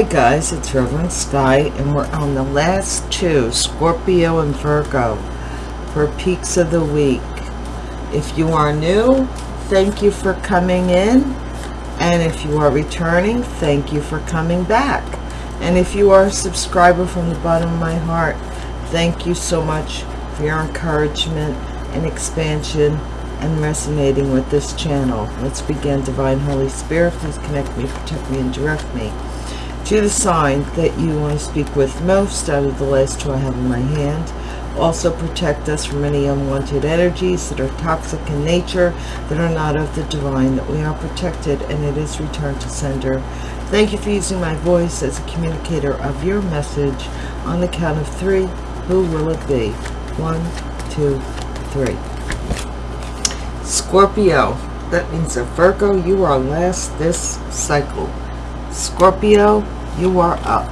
Hi guys, it's Reverend Sky, and we're on the last two, Scorpio and Virgo, for peaks of the week. If you are new, thank you for coming in, and if you are returning, thank you for coming back. And if you are a subscriber from the bottom of my heart, thank you so much for your encouragement and expansion and resonating with this channel. Let's begin. Divine Holy Spirit, please connect me, protect me, and direct me to the sign that you want to speak with most out of the last two I have in my hand. Also protect us from any unwanted energies that are toxic in nature, that are not of the divine, that we are protected and it is returned to sender. Thank you for using my voice as a communicator of your message. On the count of three, who will it be? One, two, three. Scorpio, that means a Virgo, you are last this cycle. Scorpio, you are up.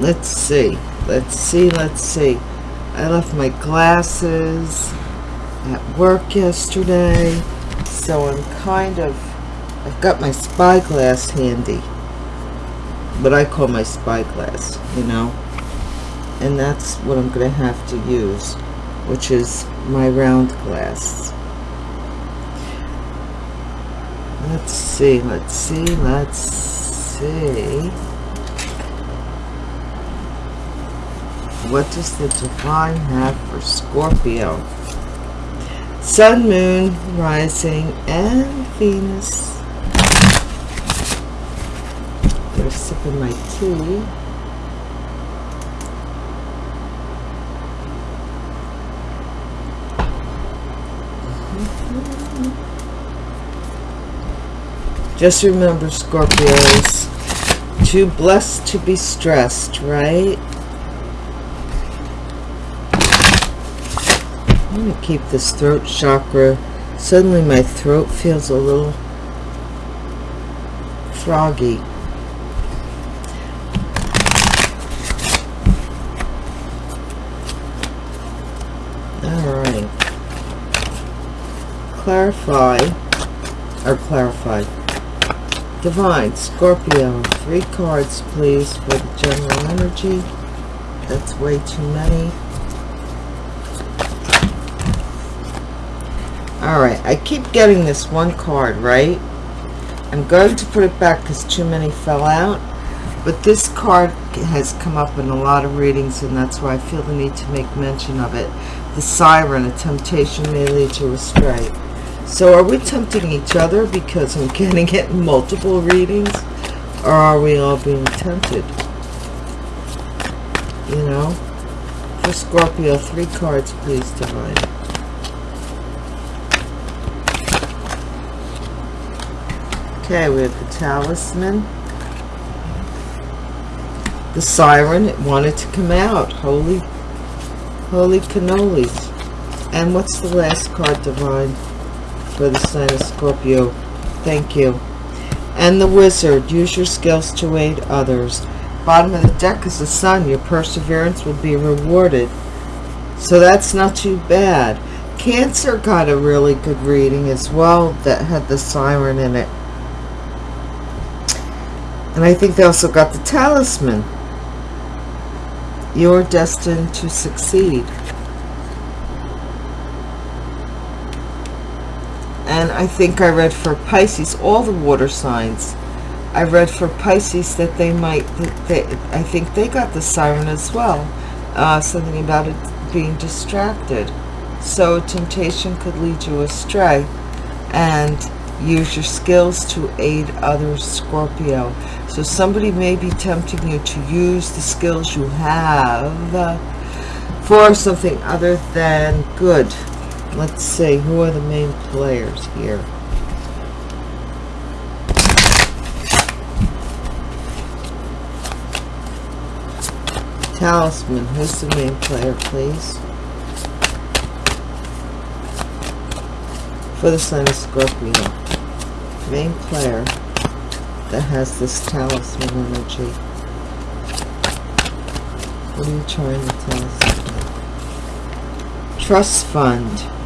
Let's see. Let's see. Let's see. I left my glasses at work yesterday. So I'm kind of... I've got my spyglass handy. What I call my spyglass, you know. And that's what I'm going to have to use. Which is my round glass. Let's see, let's see, let's see. What does the divine have for Scorpio? Sun, Moon, Rising, and Venus. They're sipping my tea. Just remember, Scorpios, too blessed to be stressed, right? I'm going to keep this throat chakra. Suddenly my throat feels a little froggy. Alright. Clarify, or clarify, Divine, Scorpio, three cards please for the general energy. That's way too many. Alright, I keep getting this one card, right? I'm going to put it back because too many fell out. But this card has come up in a lot of readings and that's why I feel the need to make mention of it. The Siren, a temptation may lead you astray. So are we tempting each other because I'm getting it multiple readings? Or are we all being tempted? You know? For Scorpio, three cards, please, Divine. Okay, we have the Talisman. The Siren, it wanted to come out. Holy, holy cannolis. And what's the last card, Divine? For the sign of Scorpio. Thank you. And the wizard, use your skills to aid others. Bottom of the deck is the sun. Your perseverance will be rewarded. So that's not too bad. Cancer got a really good reading as well that had the siren in it. And I think they also got the talisman. You're destined to succeed. And I think I read for Pisces all the water signs. I read for Pisces that they might they, I think they got the siren as well. Uh, something about it being distracted. So temptation could lead you astray. And use your skills to aid others Scorpio. So somebody may be tempting you to use the skills you have uh, for something other than good Let's see, who are the main players here? Talisman, who's the main player, please? For the sign of Scorpio. Main player that has this talisman energy. What are you trying to tell us? Trust fund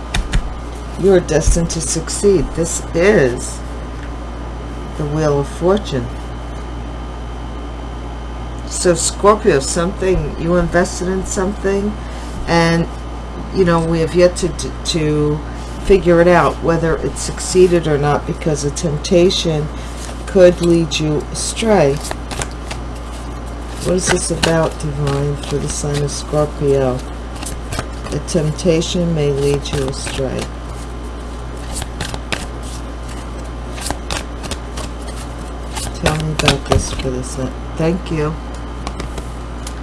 you are destined to succeed. This is the Wheel of Fortune. So Scorpio, something, you invested in something and, you know, we have yet to, to, figure it out whether it succeeded or not because a temptation could lead you astray. What is this about, Divine, for the sign of Scorpio? A temptation may lead you astray. This for this. Thank you.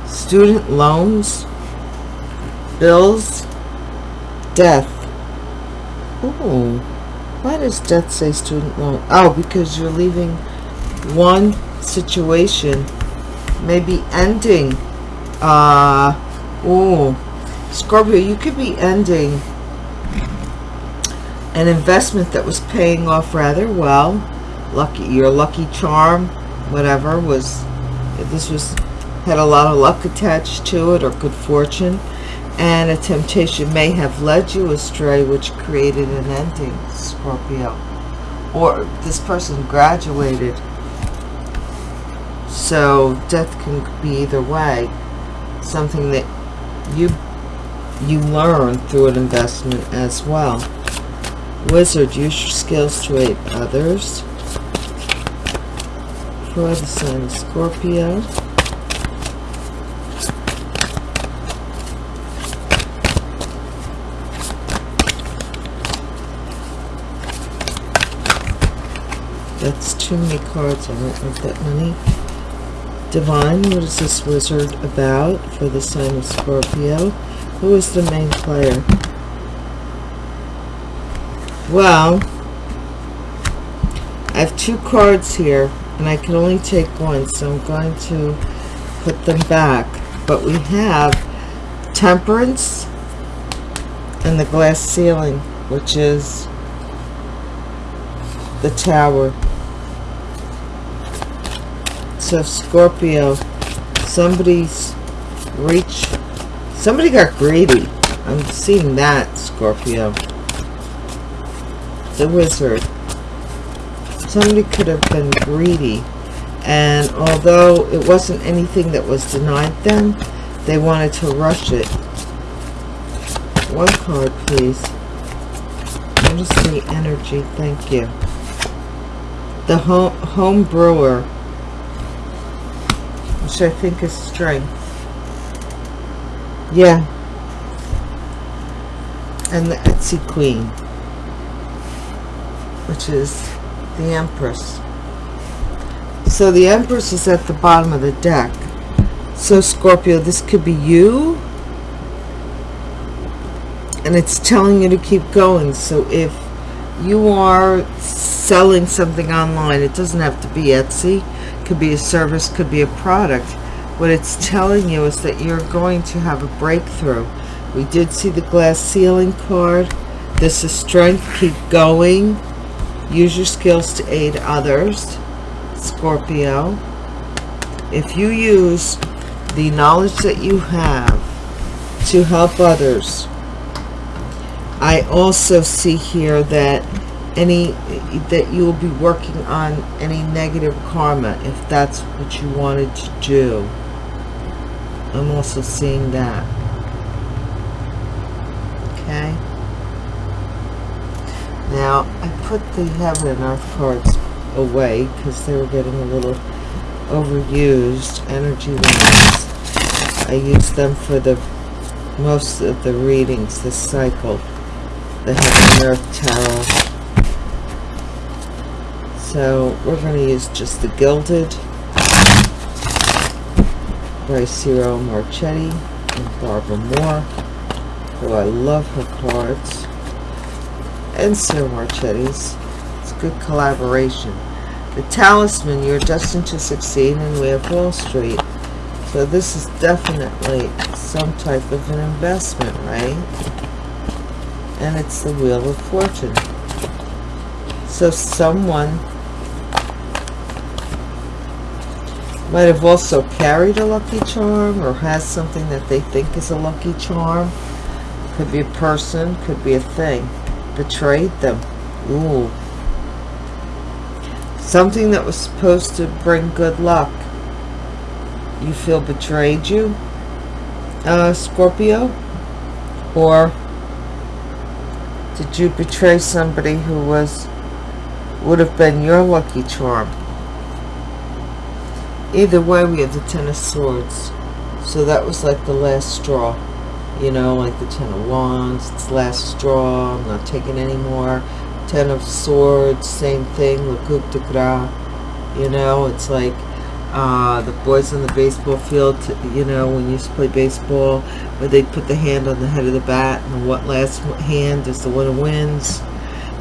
Student loans, bills, death. Ooh, why does death say student loan? Oh, because you're leaving one situation, maybe ending. Uh, ooh, Scorpio, you could be ending an investment that was paying off rather well. Lucky, your lucky charm, whatever was, this was, had a lot of luck attached to it or good fortune. And a temptation may have led you astray, which created an ending, Scorpio. Or this person graduated. So death can be either way. Something that you you learn through an investment as well. Wizard, use your skills to aid others. The sign Scorpio. That's too many cards. I don't want that many. Divine, what is this wizard about for the sign of Scorpio? Who is the main player? Well, I have two cards here, and I can only take one, so I'm going to put them back. But we have Temperance and the Glass Ceiling, which is the Tower. So Scorpio, somebody's reach, somebody got greedy. I'm seeing that, Scorpio. The wizard. Somebody could have been greedy. And although it wasn't anything that was denied them, they wanted to rush it. One card, please. The energy. Thank you. The home, home brewer which I think is strength. Yeah. And the Etsy Queen, which is the Empress. So the Empress is at the bottom of the deck. So Scorpio, this could be you. And it's telling you to keep going. So if you are selling something online, it doesn't have to be Etsy could be a service, could be a product. What it's telling you is that you're going to have a breakthrough. We did see the glass ceiling card. This is strength. Keep going. Use your skills to aid others. Scorpio. If you use the knowledge that you have to help others, I also see here that any that you will be working on any negative karma if that's what you wanted to do I'm also seeing that okay now I put the heaven and earth cards away because they were getting a little overused energy wise I use them for the most of the readings this cycle. The heaven and earth tarot so we're going to use just the Gilded by Ciro Marchetti and Barbara Moore, who I love her cards, and Ciro Marchetti's. It's good collaboration. The Talisman, you're destined to succeed, and we have Wall Street. So this is definitely some type of an investment, right? And it's the Wheel of Fortune. So someone might have also carried a lucky charm or has something that they think is a lucky charm. Could be a person, could be a thing. Betrayed them. Ooh. Something that was supposed to bring good luck. You feel betrayed you, uh, Scorpio? Or did you betray somebody who was would have been your lucky charm? Either way, we have the Ten of Swords. So that was like the last straw. You know, like the Ten of Wands, it's last straw, I'm not taking any more. Ten of Swords, same thing, le coup de grace. You know, it's like uh, the boys on the baseball field, you know, when you used to play baseball, where they put the hand on the head of the bat, and what last hand is the one who wins.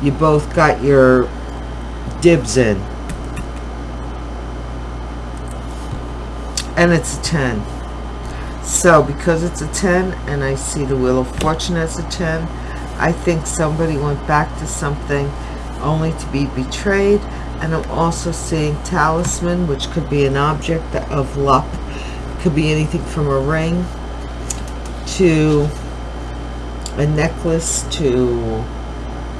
You both got your dibs in. And it's a 10. So, because it's a 10, and I see the Wheel of Fortune as a 10, I think somebody went back to something only to be betrayed. And I'm also seeing talisman which could be an object of luck. Could be anything from a ring to a necklace to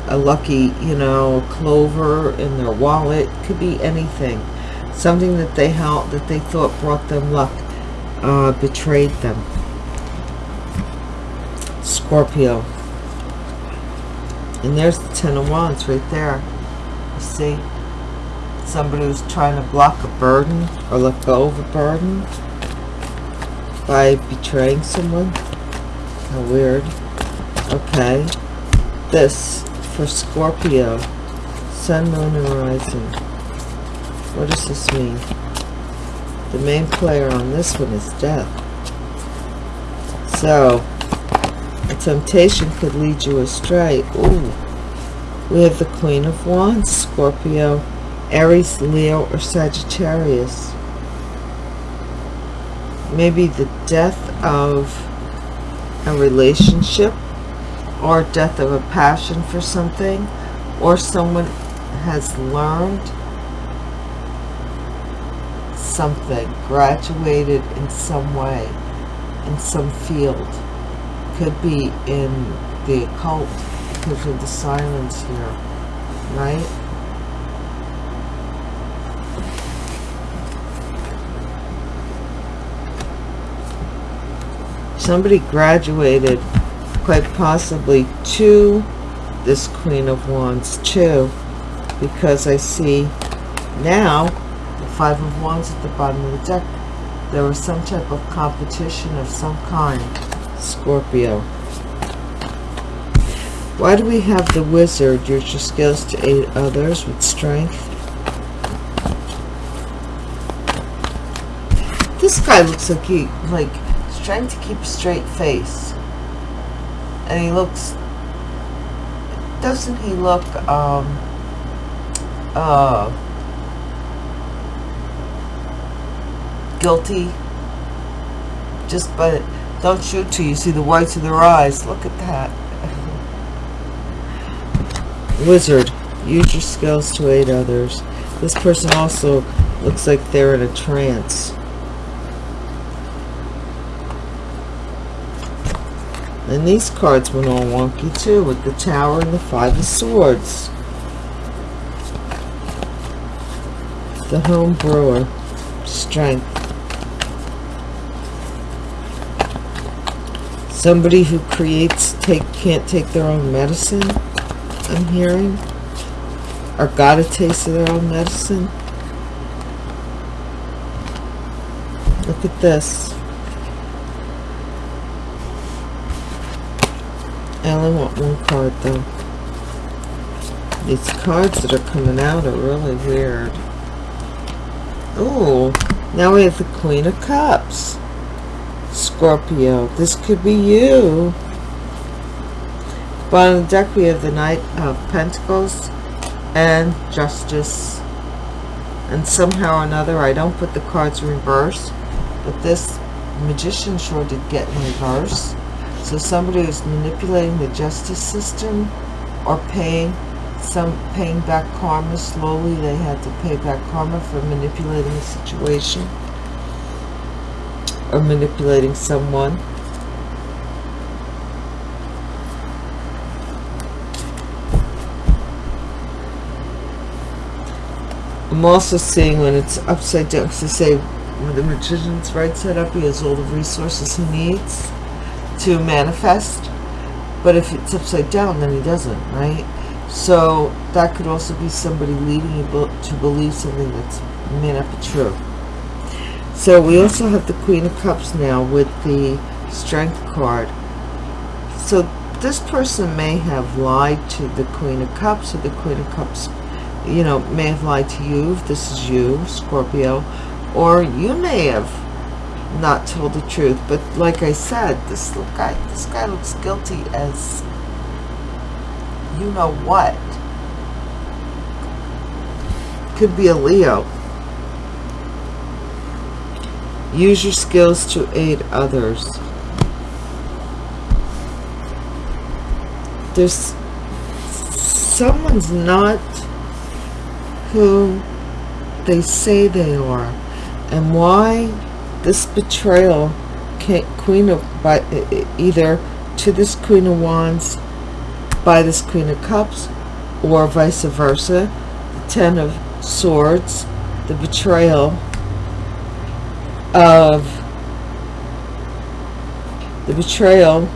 a lucky you know clover in their wallet. Could be anything. Something that they held that they thought brought them luck uh, betrayed them Scorpio and there's the ten of wands right there you see somebody who's trying to block a burden or let go of a burden by betraying someone. How weird. Okay. This for Scorpio. Sun, Moon, and Rising. What does this mean? The main player on this one is death. So, a temptation could lead you astray. Ooh. We have the Queen of Wands, Scorpio, Aries, Leo, or Sagittarius. Maybe the death of a relationship or death of a passion for something or someone has learned something, graduated in some way, in some field. Could be in the occult because of the silence here, right? somebody graduated quite possibly to this Queen of Wands too because I see now Five of Wands at the bottom of the deck. There was some type of competition of some kind. Scorpio. Why do we have the Wizard? Use your skills to aid others with strength. This guy looks like he like trying to keep a straight face. And he looks, doesn't he look, um, uh, guilty? Just by, don't shoot till you see the whites of their eyes. Look at that. Wizard, use your skills to aid others. This person also looks like they're in a trance. And these cards went all wonky too with the Tower and the Five of Swords. The Home Brewer. Strength. Somebody who creates take can't take their own medicine, I'm hearing. Or got a taste of their own medicine. Look at this. I only want one card though. These cards that are coming out are really weird. Oh, now we have the Queen of Cups. Scorpio, this could be you. Bottom of the deck we have the Knight of Pentacles and Justice. And somehow or another, I don't put the cards in reverse, but this Magician sure did get in reverse. So somebody who's manipulating the justice system or paying some paying back karma slowly, they had to pay back karma for manipulating the situation or manipulating someone. I'm also seeing when it's upside down, because I say when the magician's right side up, he has all the resources he needs to manifest. But if it's upside down, then he doesn't, right? So that could also be somebody leading you to believe something that's may not be true. So we also have the Queen of Cups now with the Strength card. So this person may have lied to the Queen of Cups or the Queen of Cups, you know, may have lied to you if this is you, Scorpio, or you may have not told the truth. But like I said, this guy, this guy looks guilty as you know what. Could be a Leo. Use your skills to aid others. There's someone's not who they say they are. And why this betrayal Queen of by either to this Queen of Wands by this Queen of Cups or vice versa. The Ten of Swords, the betrayal of the betrayal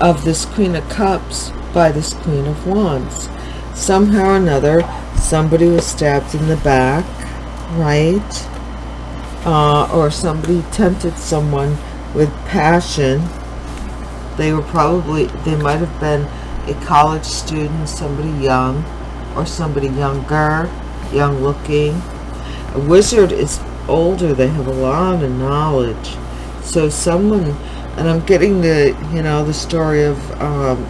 of this Queen of Cups by this Queen of Wands. Somehow or another, somebody was stabbed in the back, right? Uh, or somebody tempted someone with passion. They were probably, they might have been a college student, somebody young, or somebody younger, young looking. A wizard is older, they have a lot of knowledge. So someone, and I'm getting the, you know, the story of um,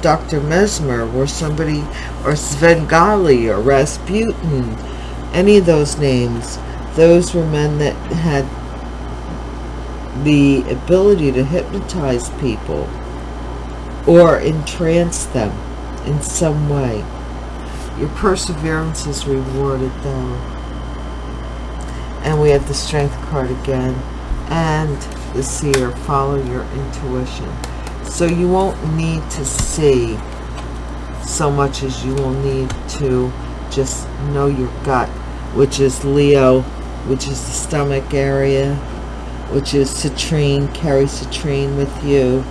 Dr. Mesmer, where somebody, or Svengali, or Rasputin, any of those names, those were men that had the ability to hypnotize people or entrance them in some way. Your perseverance is rewarded though. And we have the strength card again. And the seer, follow your intuition. So you won't need to see so much as you will need to just know your gut, which is Leo, which is the stomach area, which is citrine, carry citrine with you.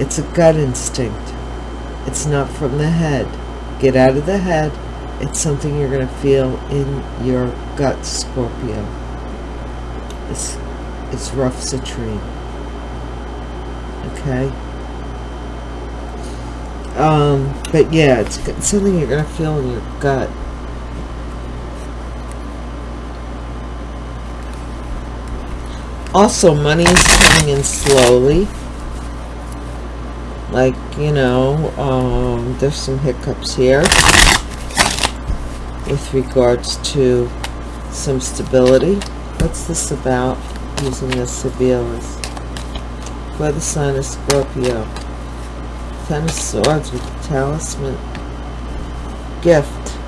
It's a gut instinct. It's not from the head. Get out of the head. It's something you're going to feel in your gut, Scorpio. It's, it's rough citrine. Okay? Um, but yeah, it's something you're going to feel in your gut. Also, money is coming in slowly like you know um, there's some hiccups here with regards to some stability. What's this about using the Sebelas for the sign of Scorpio. Ten of Swords with the Talisman. Gift.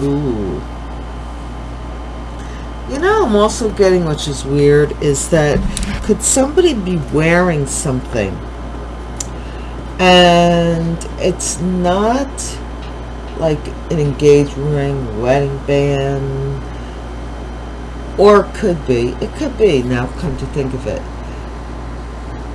Ooh I'm also getting, which is weird, is that could somebody be wearing something and it's not like an engagement ring, wedding band, or could be. It could be, now come to think of it.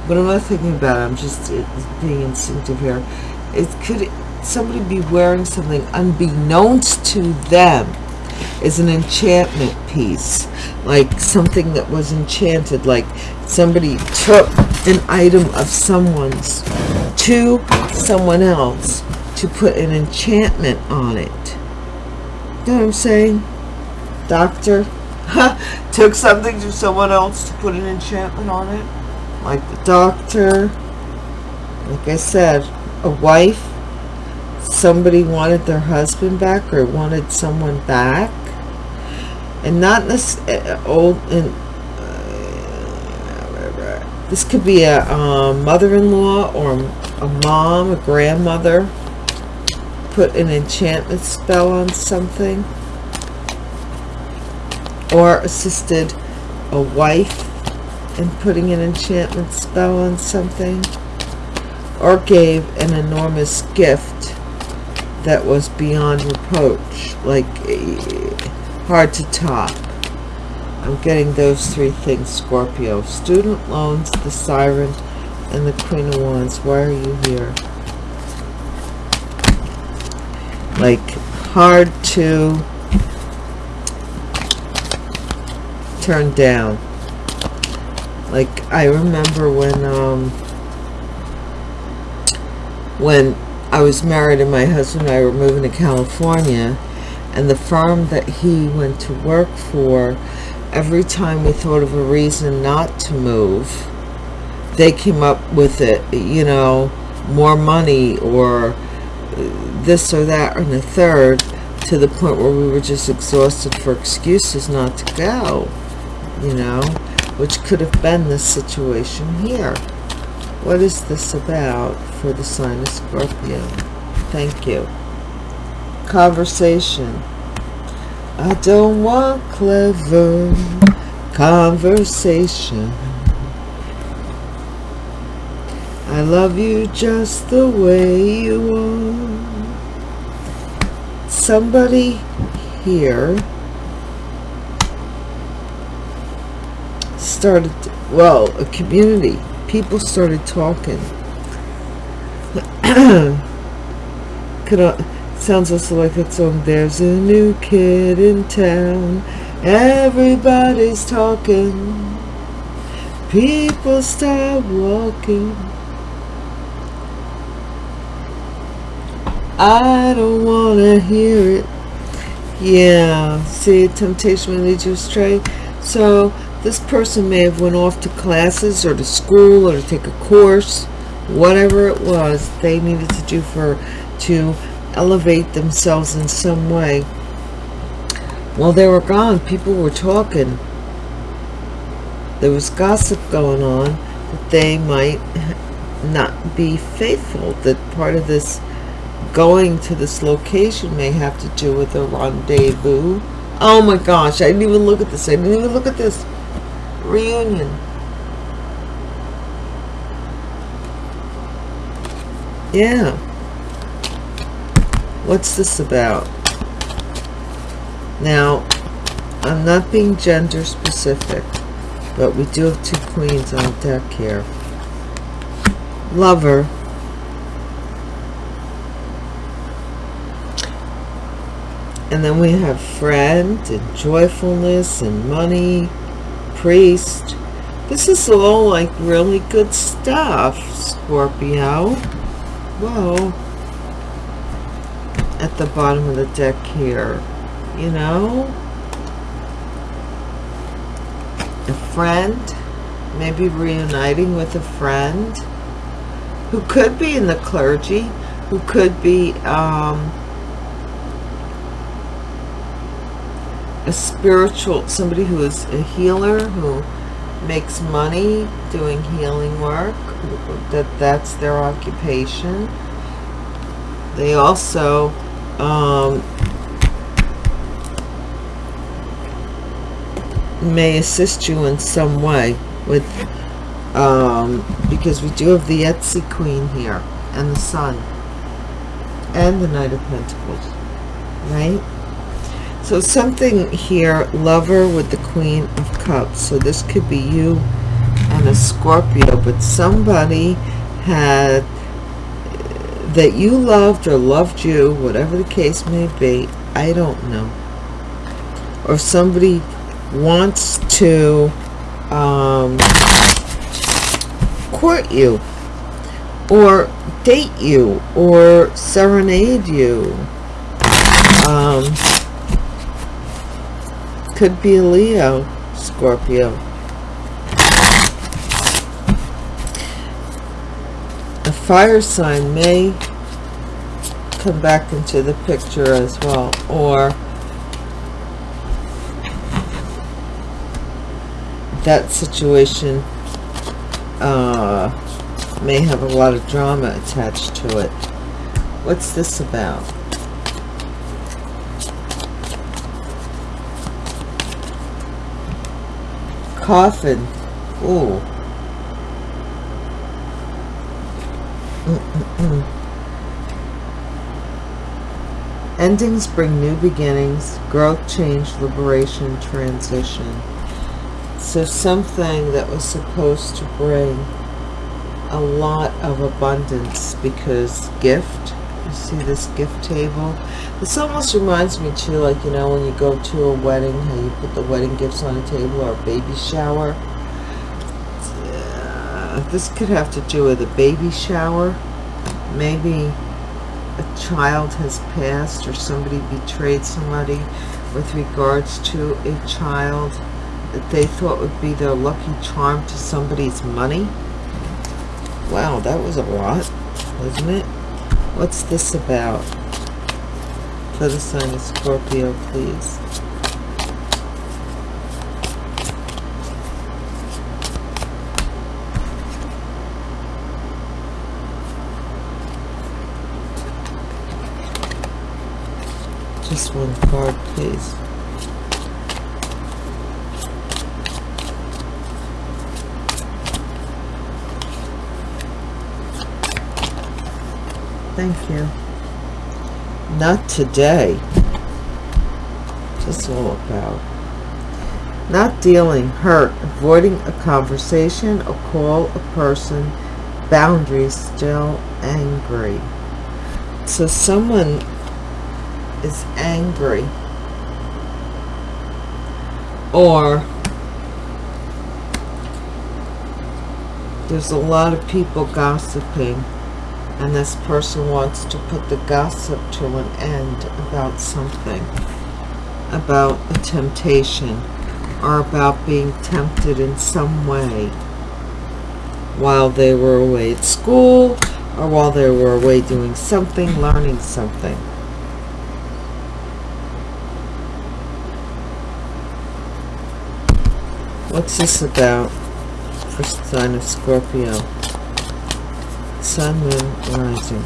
But I'm not thinking about it. I'm just uh, being instinctive here. It could somebody be wearing something unbeknownst to them is an enchantment piece like something that was enchanted like somebody took an item of someone's to someone else to put an enchantment on it. You know what I'm saying? Doctor took something to someone else to put an enchantment on it? Like the doctor like I said a wife? Somebody wanted their husband back or wanted someone back and not this uh, old and uh, this could be a mother-in-law or a mom a grandmother put an enchantment spell on something. Or assisted a wife in putting an enchantment spell on something. Or gave an enormous gift that was beyond reproach, like eh, hard to top. I'm getting those three things, Scorpio. Student loans, the Siren, and the Queen of Wands. Why are you here? Like, hard to turn down. Like, I remember when, um, when I was married and my husband and I were moving to California, and the firm that he went to work for, every time we thought of a reason not to move, they came up with it, you know, more money or this or that and the third to the point where we were just exhausted for excuses not to go, you know, which could have been the situation here. What is this about for the sign of Scorpio? Thank you. Conversation. I don't want clever conversation. I love you just the way you are. Somebody here started, well, a community people started talking. Could I, sounds also like that song. There's a new kid in town. Everybody's talking. People start walking. I don't want to hear it. Yeah, see, temptation will lead you astray. So this person may have went off to classes or to school or to take a course whatever it was they needed to do for to elevate themselves in some way. While they were gone people were talking. There was gossip going on that they might not be faithful that part of this going to this location may have to do with a rendezvous. Oh my gosh i didn't even look at this. I didn't even look at this. Reunion. Yeah. What's this about? Now, I'm not being gender specific, but we do have two queens on deck here. Lover. And then we have friend and joyfulness and money priest. This is all like really good stuff, Scorpio. Whoa. At the bottom of the deck here. You know? A friend. Maybe reuniting with a friend. Who could be in the clergy. Who could be... Um, a spiritual, somebody who is a healer, who makes money doing healing work, that that's their occupation. They also um, may assist you in some way with um, because we do have the Etsy Queen here and the Sun and the Knight of Pentacles, right? So something here, lover with the Queen of Cups. So this could be you and a Scorpio, but somebody had that you loved or loved you, whatever the case may be, I don't know. Or somebody wants to um, court you or date you or serenade you. Um, could be Leo, Scorpio. Fire sign may come back into the picture as well, or that situation uh, may have a lot of drama attached to it. What's this about? coffin Ooh. Mm -mm. Endings bring new beginnings, growth, change, liberation, transition. So something that was supposed to bring a lot of abundance because gift, you see this gift table? This almost reminds me too, like, you know, when you go to a wedding, how you put the wedding gifts on a table or a baby shower. This could have to do with a baby shower. Maybe a child has passed or somebody betrayed somebody with regards to a child that they thought would be their lucky charm to somebody's money. Wow, that was a lot, wasn't it? What's this about? For the sign of Scorpio, please. Just one card, please. Thank you. Not today. Just all about. Not dealing, hurt, avoiding a conversation, a call, a person, boundaries, still angry. So someone is angry. Or there's a lot of people gossiping and this person wants to put the gossip to an end about something about a temptation or about being tempted in some way while they were away at school or while they were away doing something learning something What's this about for sign of Scorpio? Sun, Moon, Rising.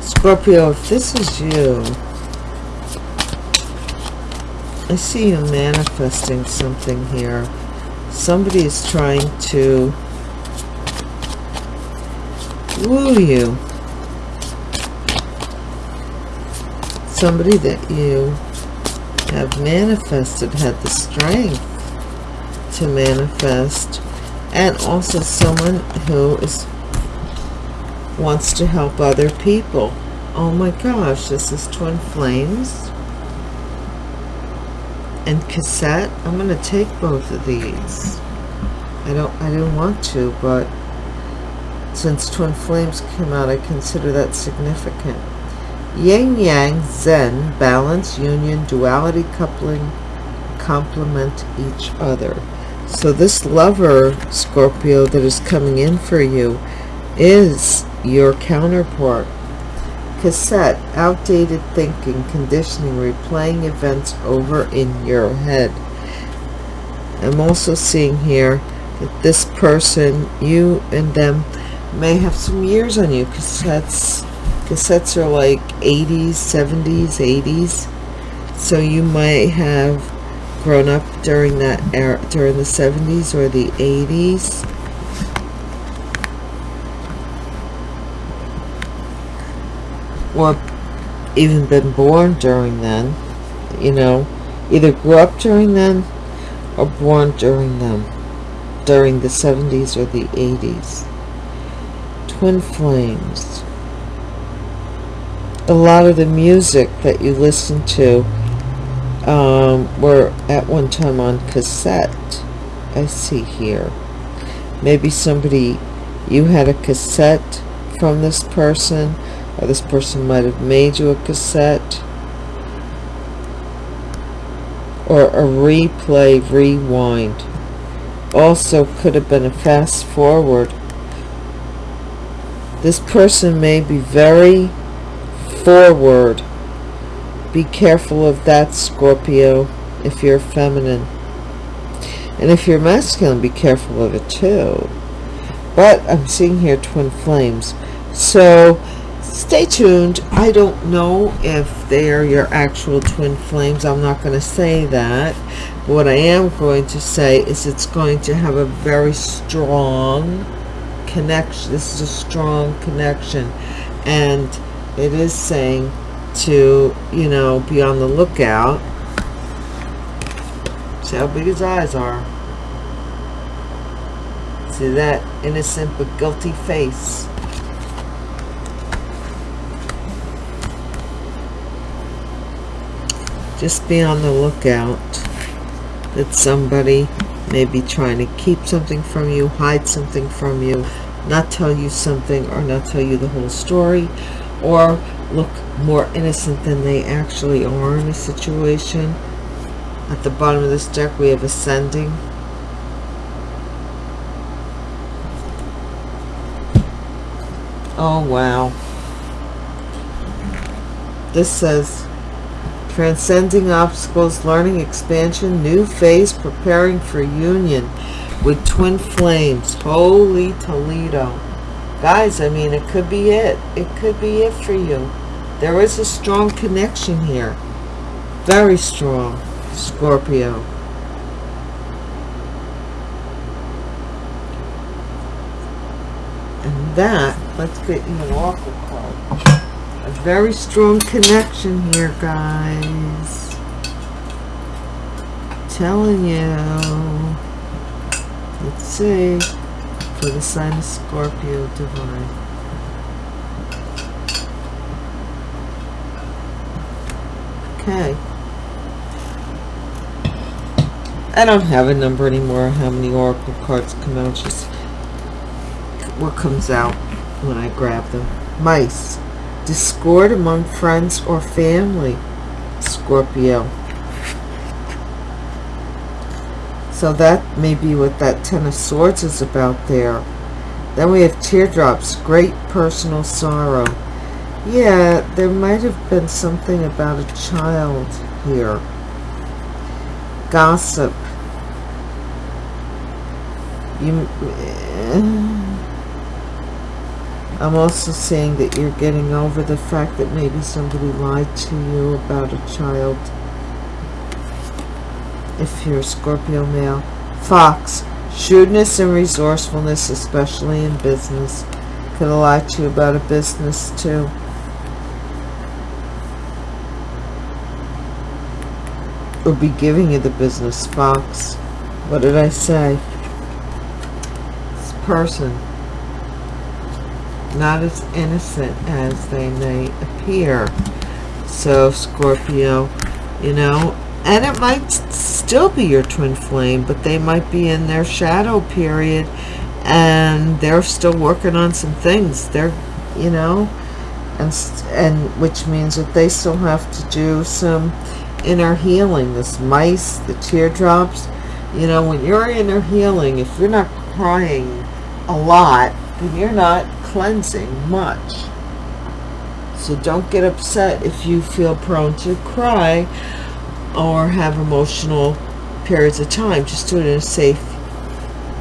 Scorpio, if this is you, I see you manifesting something here. Somebody is trying to woo you somebody that you have manifested had the strength to manifest and also someone who is wants to help other people. Oh my gosh this is twin flames and cassette. I'm going to take both of these. I don't i didn't want to but since twin flames came out i consider that significant Yin Yang, Zen, balance, union, duality, coupling, complement each other. So this lover, Scorpio, that is coming in for you is your counterpart. Cassette, outdated thinking, conditioning, replaying events over in your head. I'm also seeing here that this person, you and them, may have some years on you. Cassettes cassettes are like 80s 70s 80s so you might have grown up during that era during the 70s or the 80s or even been born during then you know. Either grew up during then or born during them during the 70s or the 80s twin flames a lot of the music that you listen to um, were at one time on cassette. I see here. Maybe somebody, you had a cassette from this person, or this person might have made you a cassette, or a replay, rewind. Also could have been a fast forward. This person may be very forward. Be careful of that, Scorpio, if you're feminine. And if you're masculine, be careful of it too. But I'm seeing here twin flames. So stay tuned. I don't know if they are your actual twin flames. I'm not going to say that. but What I am going to say is it's going to have a very strong connection. This is a strong connection. And it is saying to, you know, be on the lookout. See how big his eyes are. See that innocent but guilty face. Just be on the lookout that somebody may be trying to keep something from you, hide something from you, not tell you something or not tell you the whole story, or look more innocent than they actually are in a situation. At the bottom of this deck we have ascending. Oh wow. This says transcending obstacles, learning expansion, new phase, preparing for union with twin flames. Holy Toledo. Guys, I mean, it could be it. It could be it for you. There is a strong connection here. Very strong, Scorpio. And that, let's get you an oracle card a very strong connection here guys telling you let's see for the sign of Scorpio divine. Okay. I don't have a number anymore how many oracle cards come out just what comes out when I grab them. Mice. Discord among friends or family, Scorpio. So that may be what that Ten of Swords is about there. Then we have teardrops, great personal sorrow. Yeah, there might have been something about a child here. Gossip. You... Eh, I'm also saying that you're getting over the fact that maybe somebody lied to you about a child. If you're a Scorpio male. Fox. Shrewdness and resourcefulness, especially in business. Could have lied to you about a business too. Or be giving you the business, Fox. What did I say? This person not as innocent as they may appear. So Scorpio, you know, and it might still be your twin flame, but they might be in their shadow period and they're still working on some things. They're, you know, and, and which means that they still have to do some inner healing. This mice, the teardrops, you know, when you're inner healing, if you're not crying a lot, then you're not cleansing much. So don't get upset if you feel prone to cry or have emotional periods of time. Just do it in a safe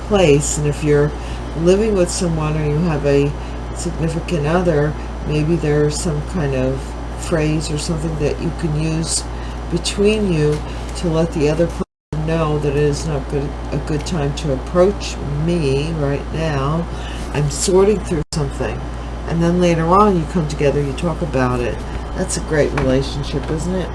place. And if you're living with someone or you have a significant other, maybe there's some kind of phrase or something that you can use between you to let the other person know that it is not good, a good time to approach me right now I'm sorting through something. And then later on, you come together, you talk about it. That's a great relationship, isn't it?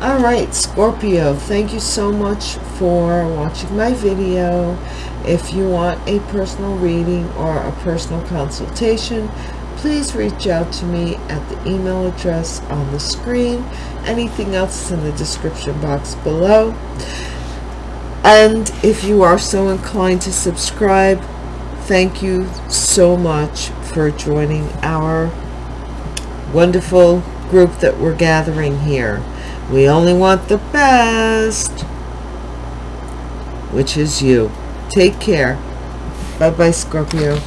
All right, Scorpio, thank you so much for watching my video. If you want a personal reading or a personal consultation, please reach out to me at the email address on the screen. Anything else is in the description box below. And if you are so inclined to subscribe, thank you so much for joining our wonderful group that we're gathering here. We only want the best, which is you. Take care. Bye-bye, Scorpio.